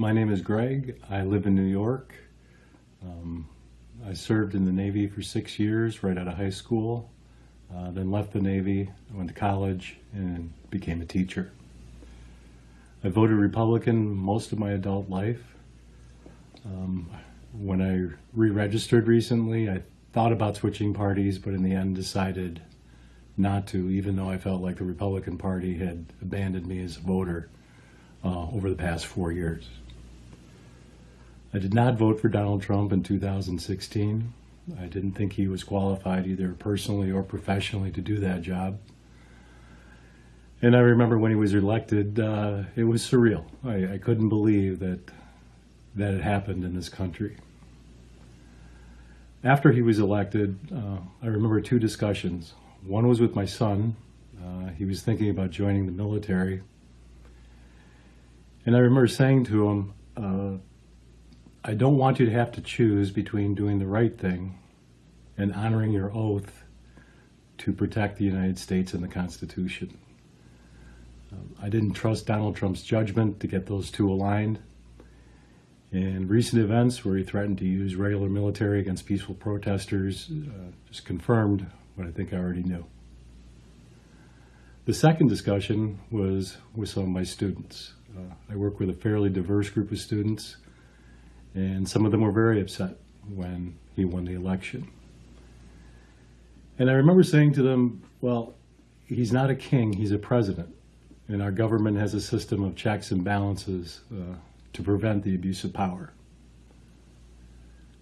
My name is Greg. I live in New York. Um, I served in the Navy for six years right out of high school, uh, then left the Navy, went to college, and became a teacher. I voted Republican most of my adult life. Um, when I re-registered recently, I thought about switching parties, but in the end decided not to, even though I felt like the Republican Party had abandoned me as a voter uh, over the past four years. I did not vote for Donald Trump in 2016. I didn't think he was qualified either personally or professionally to do that job. And I remember when he was elected, uh, it was surreal. I, I couldn't believe that that had happened in this country. After he was elected, uh, I remember two discussions. One was with my son. Uh, he was thinking about joining the military. And I remember saying to him, I don't want you to have to choose between doing the right thing and honoring your oath to protect the United States and the Constitution. Um, I didn't trust Donald Trump's judgment to get those two aligned. And recent events where he threatened to use regular military against peaceful protesters uh, just confirmed what I think I already knew. The second discussion was with some of my students. Uh, I work with a fairly diverse group of students and some of them were very upset when he won the election. And I remember saying to them, well, he's not a king, he's a president. And our government has a system of checks and balances uh, to prevent the abuse of power.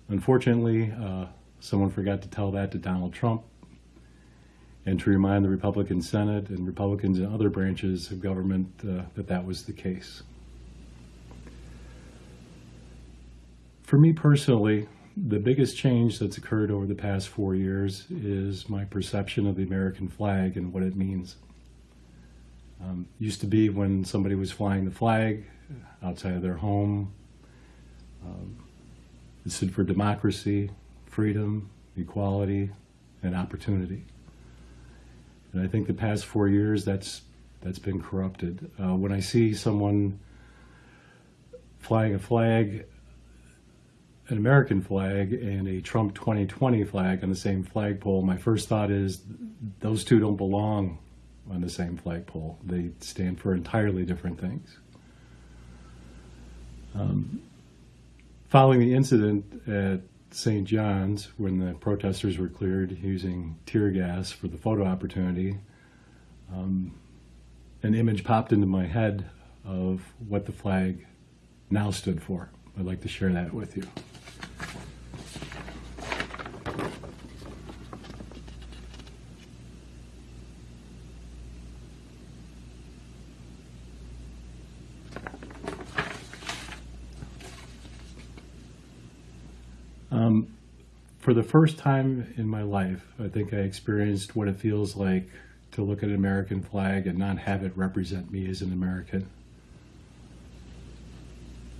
Unfortunately, uh, someone forgot to tell that to Donald Trump and to remind the Republican Senate and Republicans in other branches of government uh, that that was the case. For me personally, the biggest change that's occurred over the past four years is my perception of the American flag and what it means. Um, used to be when somebody was flying the flag outside of their home, um, it stood for democracy, freedom, equality, and opportunity. And I think the past four years, that's that's been corrupted. Uh, when I see someone flying a flag an American flag and a Trump 2020 flag on the same flagpole, my first thought is those two don't belong on the same flagpole. They stand for entirely different things. Um, following the incident at St. John's, when the protesters were cleared using tear gas for the photo opportunity, um, an image popped into my head of what the flag now stood for. I'd like to share that with you. Um, for the first time in my life, I think I experienced what it feels like to look at an American flag and not have it represent me as an American.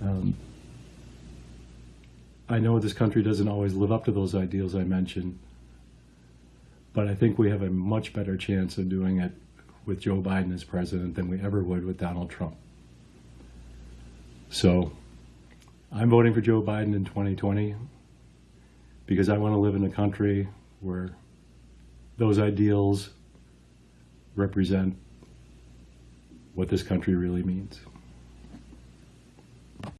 Um, I know this country doesn't always live up to those ideals I mentioned, but I think we have a much better chance of doing it with Joe Biden as president than we ever would with Donald Trump. So I'm voting for Joe Biden in 2020 because I want to live in a country where those ideals represent what this country really means.